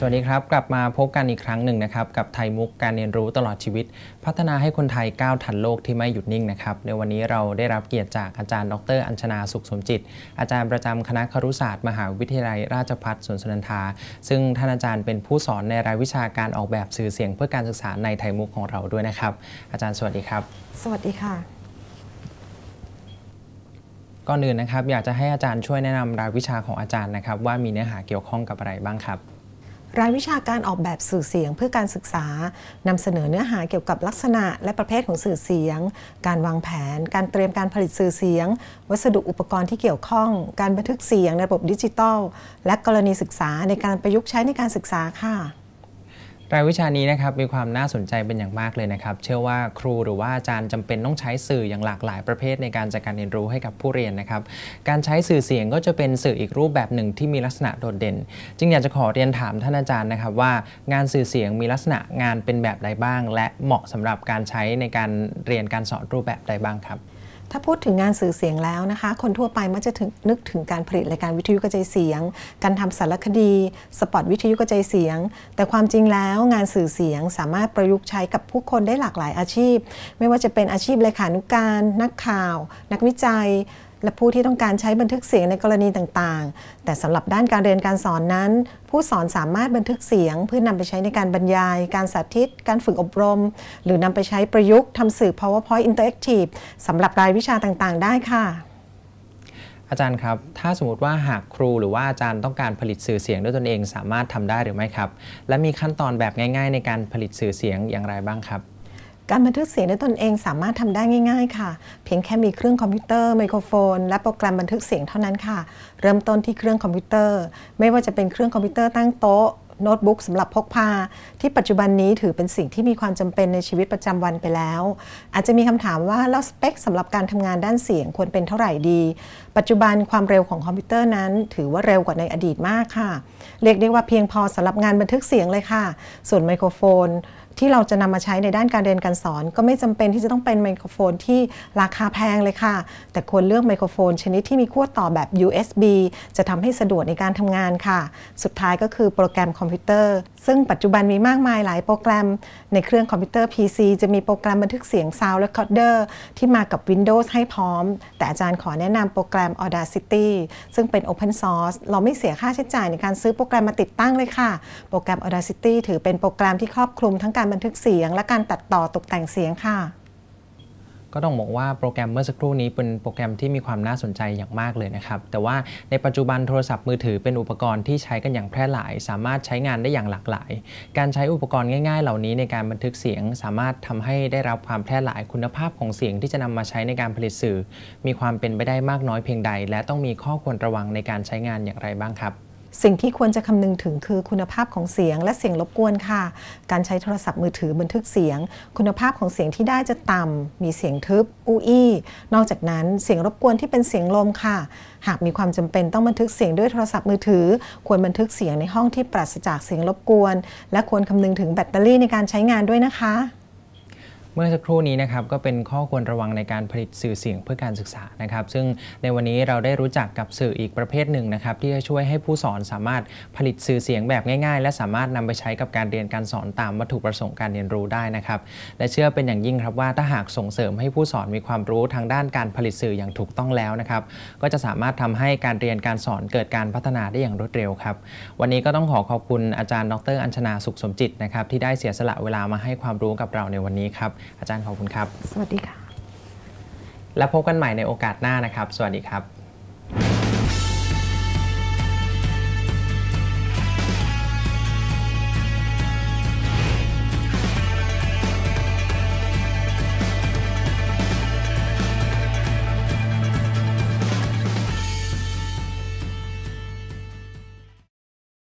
สวัสดีครับ กลับมาพบกันอีกครั้งหนึ่งนะครับ กับไทยมุกการเรียนรู้ตลอดชีวิต พัฒนาให้คนไทยก้าวทันโลกที่ไม่หยุดนิ่งนะครับ ในวันนี้เราได้รับเกียรติจากอาจารย์ ดร อัญชนาสุขสมจิต อาจารย์ประจำคณะครุศาสตร์ มหาวิทยาลัยราชภัฏสวนสุนันทา ซึ่งท่านอาจารย์เป็นผู้สอนในรายวิชาการออกแบบสื่อเสียง เพื่อการศึกษาในไทยมุกของเราด้วยนะครับ อาจารย์สวัสดีครับ สวัสดีค่ะก่อนอื่นนะครับอยากจะให้อาจารย์ช่วยแนะนำรายวิชาของอาจารย์นะครับว่ามีเนื้อหาเกี่ยวข้องกับอะไรบ้างครับ รายวิชาการออกแบบสื่อเสียงเพื่อการศึกษานำเสนอเนื้อหาเกี่ยวกับลักษณะและประเภทของสื่อเสียง การวางแผน การเตรียมการผลิตสื่อเสียง วัสดุอุปกรณ์ที่เกี่ยวข้อง การบันทึกเสียงในระบบดิจิทัล และกรณีศึกษาในการประยุกต์ใช้ในการศึกษาค่ะ รายวิชานี้นะครับมีความน่าสนใจเป็นอย่างมากเลยนะครับ เชื่อว่าครูหรือว่าอาจารย์จำเป็นต้องใช้สื่ออย่างหลากหลายประเภทในการจัดการเรียนรู้ให้กับผู้เรียนนะครับ การใช้สื่อเสียงก็จะเป็นสื่ออีกรูปแบบหนึ่งที่มีลักษณะโดดเด่น จึงอยากจะขอเรียนถามท่านอาจารย์นะครับว่างานสื่อเสียงมีลักษณะงานเป็นแบบใดบ้าง และเหมาะสำหรับการใช้ในการเรียนการสอนรูปแบบใดบ้างครับ ถ้าพูดถึงงานสื่อเสียงแล้วนะคะ คนทั่วไปมักจะถึงนึกถึงการผลิตรายการวิทยุกระจายเสียง การทำสารคดี สปอตวิทยุกระจายเสียง แต่ความจริงแล้วงานสื่อเสียงสามารถประยุกต์ใช้กับผู้คนได้หลากหลายอาชีพ ไม่ว่าจะเป็นอาชีพเลขานุการ นักข่าว นักวิจัย และผู้ที่ต้องการใช้บันทึกเสียงในกรณีต่างๆ แต่สำหรับด้านการเรียนการสอนนั้น ผู้สอนสามารถบันทึกเสียง เพื่อนำไปใช้ในการบรรยาย การสาธิต การฝึกอบรม หรือนำไปใช้ประยุกต์ทำสื่อ PowerPoint Interactive สำหรับรายวิชาต่างๆ ได้ค่ะ อาจารย์ครับ ถ้าสมมติว่าหากครูหรือว่าอาจารย์ต้องการผลิตสื่อเสียงด้วยตนเอง สามารถทำได้หรือไม่ครับ และมีขั้นตอนแบบง่าย ๆ ในการผลิตสื่อเสียงอย่างไรบ้างครับ การบันทึกเสียงด้วยตนเองสามารถทำได้ง่าย ๆ ค่ะ เพียงแค่มีเครื่องคอมพิวเตอร์ไมโครโฟน และโปรแกรมบันทึกเสียงเท่านั้นค่ะ เริ่มต้นที่เครื่องคอมพิวเตอร์ ไม่ว่าจะเป็นเครื่องคอมพิวเตอร์ตั้งโต๊ะโน้ตบุ๊กสำหรับพกพา ที่ปัจจุบันนี้ถือเป็นสิ่งที่มีความจำเป็นในชีวิตประจำวันไปแล้ว อาจจะมีคำถามว่าแล้วสเปคสำหรับการทำงานด้านเสียงควรเป็นเท่าไหร่ดี ปัจจุบันความเร็วของคอมพิวเตอร์นั้น ถือว่าเร็วกว่าในอดีตมากค่ะ เรียกได้ว่าเพียงพอสำหรับงานบันทึกเสียงเลยค่ะ ส่วนไมโครโฟน ที่เราจะนำมาใช้ในด้านการเรียนการสอน ก็ไม่จำเป็นที่จะต้องเป็นไมโครโฟนที่ราคาแพงเลยค่ะ แต่ควรเลือกไมโครโฟน ชนิดที่มีขั้วต่อแบบ USB จะทำให้สะดวกในการทำงานค่ะ สุดท้ายก็คือโปรแกรมคอมพิวเตอร์ ซึ่งปัจจุบันมีมากมายหลายโปรแกรม ในเครื่องคอมพิวเตอร์ PC จะมีโปรแกรมบันทึกเสียง Sound Recorder ที่มากับ Windows ให้พร้อม แต่อาจารย์ขอแนะนำโปรแกรม Audacity ซึ่งเป็น Open Source เราไม่เสียค่าใช้จ่ายในการซื้อโปรแกรมมาติดตั้งเลยค่ะ โปรแกรม Audacity ถือเป็นโปรแกรมที่ครอบคลุมทั้งการบันทึกเสียง และการตัดต่อตกแต่งเสียงค่ะ ก็ต้องบอกว่าโปรแกรมเมื่อสักครู่นี้เป็นโปรแกรมที่มีความน่าสนใจอย่างมากเลยนะครับ แต่ว่าในปัจจุบันโทรศัพท์มือถือเป็นอุปกรณ์ที่ใช้กันอย่างแพร่หลาย สามารถใช้งานได้อย่างหลากหลาย การใช้อุปกรณ์ง่าย ๆ เหล่านี้ในการบันทึกเสียง สามารถทำให้ได้รับความแพร่หลายคุณภาพของเสียงที่จะนำมาใช้ในการผลิตสื่อ มีความเป็นไปได้มากน้อยเพียงใด และต้องมีข้อควรระวังในการใช้งานอย่างไรบ้างครับ สิ่งที่ควรจะคำนึงถึงคือคุณภาพของเสียงและเสียงรบกวนค่ะ การใช้โทรศัพท์มือถือบันทึกเสียง คุณภาพของเสียงที่ได้จะต่ำ มีเสียงทึบ อู้อี้ นอกจากนั้นเสียงรบกวนที่เป็นเสียงลมค่ะ หากมีความจำเป็นต้องบันทึกเสียงด้วยโทรศัพท์มือถือ ควรบันทึกเสียงในห้องที่ปราศจากเสียงรบกวน และควรคำนึงถึงแบตเตอรี่ในการใช้งานด้วยนะคะ มื่อสักครู่นี้นะครับก็เป็นข้อควรระวังในการผลิตสื่อเสียงเพื่อการศึกษานะครับ ซึ่งในวันนี้เราได้รู้จักกับสื่ออีกประเภทหนึ่งนะครับ ที่จะช่วยให้ผู้สอนสามารถผลิตสื่อเสียงแบบง่ายๆ และสามารถนำไปใช้กับการเรียนการสอนตามวัตถุประสงค์การเรียนรู้ได้นะครับ และเชื่อเป็นอย่างยิ่งครับว่าถ้าหากส่งเสริมให้ผู้สอนมีความรู้ทางด้านการผลิตสื่ออย่างถูกต้องแล้วนะครับ ก็จะสามารถทำให้การเรียนการสอนเกิดการพัฒนาได้อย่างรวดเร็วครับ วันนี้ก็ต้องขอขอบคุณอาจารย์ ดร อัญชนาสุขสมจิตนะครับที่ได้เสียสละเวลามาให้ความรู้กับเราในวันนี้ครับอาจารย์ขอบคุณครับ สวัสดีค่ะ และพบกันใหม่ในโอกาสหน้านะครับ สวัสดีครับ